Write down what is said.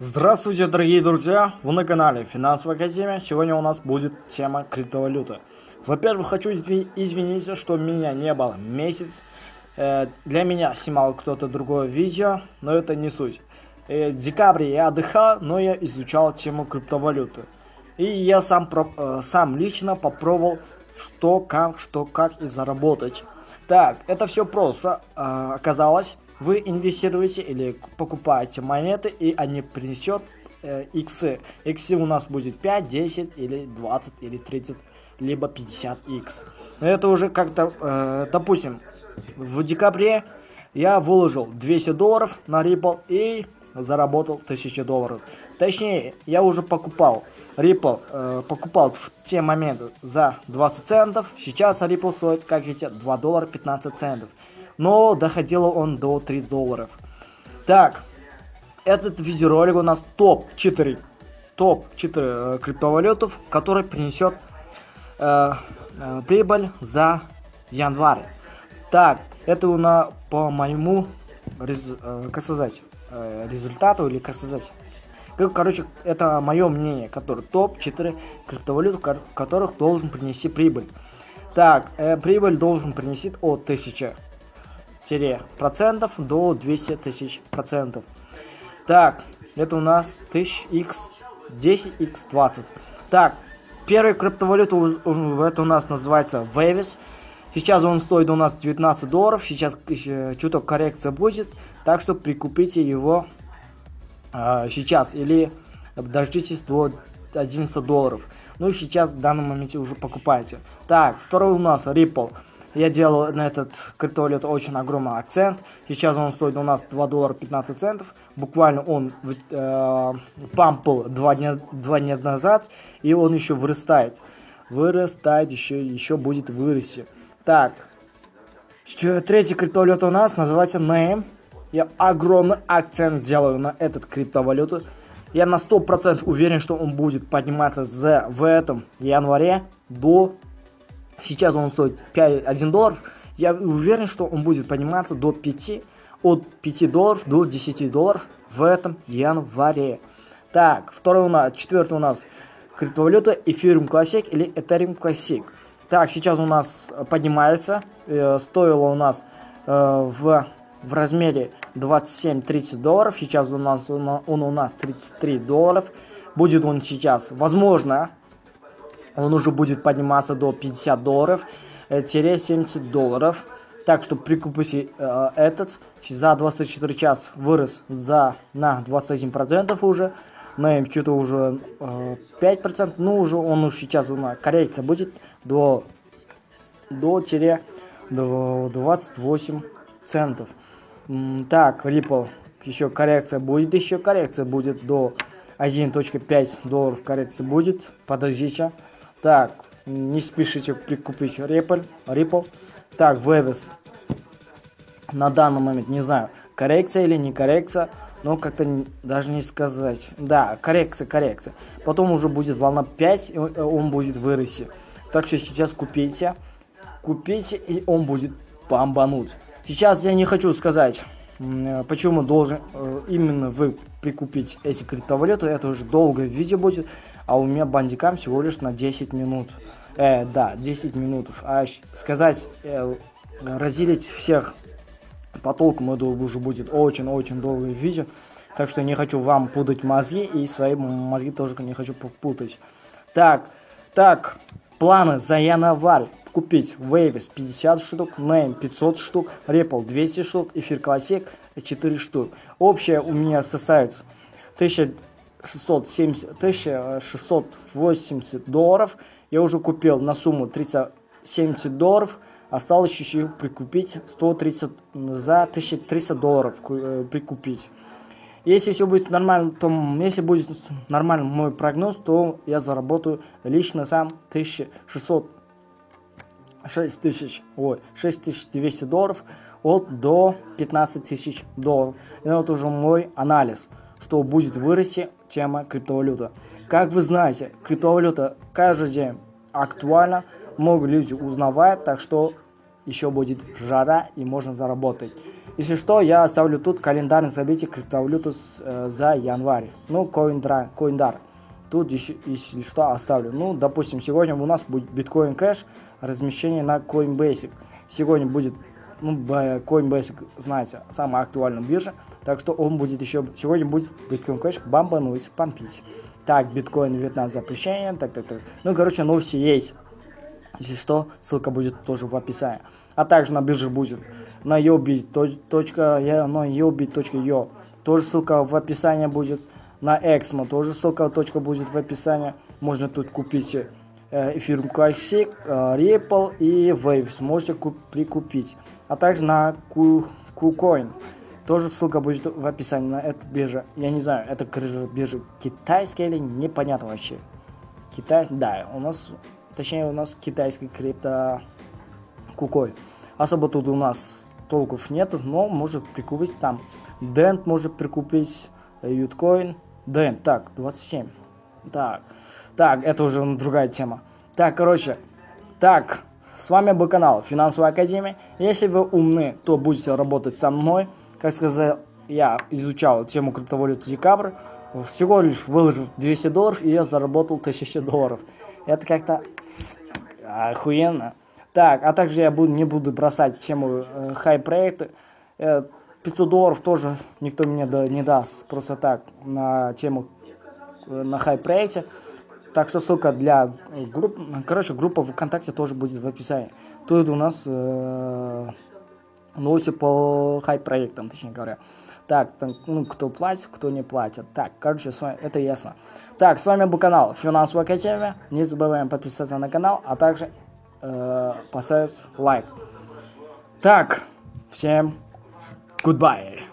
Здравствуйте, дорогие друзья! Вы на канале Финансовая Академия. Сегодня у нас будет тема криптовалюты. Во-первых, хочу извиниться, что меня не было месяц. Э, для меня снимал кто-то другое видео, но это не суть. Э, в декабре я отдыхал, но я изучал тему криптовалюты. И я сам, э, сам лично попробовал, что, как, что, как и заработать. Так, это все просто оказалось вы инвестируете или покупаете монеты, и они принесет э, иксы. У нас будет 5, 10 или 20 или 30, либо 50 икс. Это уже как-то, э, допустим, в декабре я выложил 200 долларов на Ripple и заработал 1000 долларов. Точнее, я уже покупал Ripple, э, покупал в те моменты за 20 центов. Сейчас Ripple стоит, как видите, 2 доллара 15 центов но доходило он до 3 долларов. Так, этот видеоролик у нас топ-4 топ-4 э, криптовалютов, который принесет э, э, прибыль за январь. Так, это у нас по моему рез, э, как сказать, э, результату или как сказать. Короче, это мое мнение, который топ-4 криптовалют, которых должен принести прибыль. Так, э, прибыль должен принести от 1000 процентов до 200 тысяч процентов. Так, это у нас 1000x10, x20. Так, первая криптовалюта это у нас называется Waves. Сейчас он стоит у нас 19 долларов, сейчас еще чуток коррекция будет, так что прикупите его э, сейчас или дождитесь до 11 долларов. Ну и сейчас в данном моменте уже покупайте. Так, второй у нас Ripple. Я делал на этот криптовалют очень огромный акцент. Сейчас он стоит у нас 2 доллара 15 центов. Буквально он э, пампл 2 дня, 2 дня назад, и он еще вырастает. Вырастает, еще, еще будет вырасти. Так, третий криптовалют у нас называется Name. Я огромный акцент делаю на этот криптовалюту. Я на 100% уверен, что он будет подниматься за, в этом январе до Сейчас он стоит 5, 1 доллар. Я уверен, что он будет подниматься до 5, от 5 долларов до 10 долларов в этом январе. Так, второй у нас, четвертый у нас криптовалюта Ethereum Classic или Ethereum Classic. Так, сейчас у нас поднимается, э, стоило у нас э, в, в размере 27-30 долларов, сейчас у нас он, он у нас 33 долларов. Будет он сейчас, возможно, он уже будет подниматься до 50 долларов, 70 э, долларов. Так что прикупите э, этот. За 24 час вырос за, на 21% уже. На что-то уже э, 5%. Ну, уже он уже сейчас у нас коррекция будет до, до, тире, до 28 центов. Так, Ripple. Еще коррекция будет. Еще коррекция будет до 1.5 долларов коррекция будет. Подождите. Так, не спешите прикупить Ripple. Ripple. Так, Вевес. На данный момент, не знаю, коррекция или не коррекция, но как-то даже не сказать. Да, коррекция, коррекция. Потом уже будет волна 5, и он будет вырасти. Так что сейчас купите. Купите, и он будет бомбануть. Сейчас я не хочу сказать, почему должен э, именно вы прикупить эти криптовалюты. Это уже долгое видео будет а у меня бандикам всего лишь на 10 минут. Э, да, 10 минут. А сказать, э, разделить всех по толкам, это уже будет очень-очень долгое видео. Так что не хочу вам путать мозги, и свои мозги тоже не хочу путать. Так, так, планы за январь. Купить Waves 50 штук, Name 500 штук, Ripple 200 штук, Эфир Classic 4 штук. Общее у меня составит 1000 670, 1680 долларов. Я уже купил на сумму 370 долларов. Осталось еще прикупить 130 за 1300 долларов э, прикупить. Если все будет нормально, то если будет нормальный мой прогноз, то я заработаю лично сам 1600 6000, ой, 6200 долларов от до 15 тысяч долларов. И это уже мой анализ что будет вырасти тема криптовалюта. Как вы знаете, криптовалюта каждый день актуальна, много людей узнавают, так что еще будет жара и можно заработать. Если что, я оставлю тут календарь событий криптовалюты э, за январь. Ну, Coindra, Coindar. Тут, еще, если что, оставлю. Ну, допустим, сегодня у нас будет биткоин кэш, размещение на Coinbase. Сегодня будет, ну, Coinbase, знаете, самая актуальная биржа. Так что он будет еще, сегодня будет биткоин кэш бомбануть, помпить. Так, биткоин Вьетнам запрещение, так, так, так. Ну, короче, новости есть. Если что, ссылка будет тоже в описании. А также на бирже будет на yobi.io, тоже ссылка в описании будет. На Exmo тоже ссылка точка будет в описании. Можно тут купить э, эфир Classic, э, Ripple и Waves. Можете прикупить. А также на KuCoin. Тоже ссылка будет в описании на эту биржу. Я не знаю, это биржа китайская или непонятно вообще. Китай, да, у нас Точнее, у нас китайский крипто кукой. Особо тут у нас толков нету, но может прикупить там. Дент может прикупить, Юткоин. Дент, так, 27. Так, так, это уже другая тема. Так, короче, так, с вами был канал Финансовая Академия. Если вы умны, то будете работать со мной. Как сказал, я изучал тему криптовалюты декабрь. Всего лишь выложив 200 долларов, и я заработал 1000 долларов. Это как-то охуенно. Так, а также я буду, не буду бросать тему э, хай-проекта. Э, 500 долларов тоже никто мне не даст просто так на тему э, на хай-проекте. Так что ссылка для групп, короче, группа ВКонтакте тоже будет в описании. Тут у нас э, новости по хай-проектам, точнее говоря. Так, там, ну, кто платит, кто не платит. Так, короче, с вами, это ясно. Так, с вами был канал Финансовая Академия. Не забываем подписаться на канал, а также э, поставить лайк. Так, всем goodbye.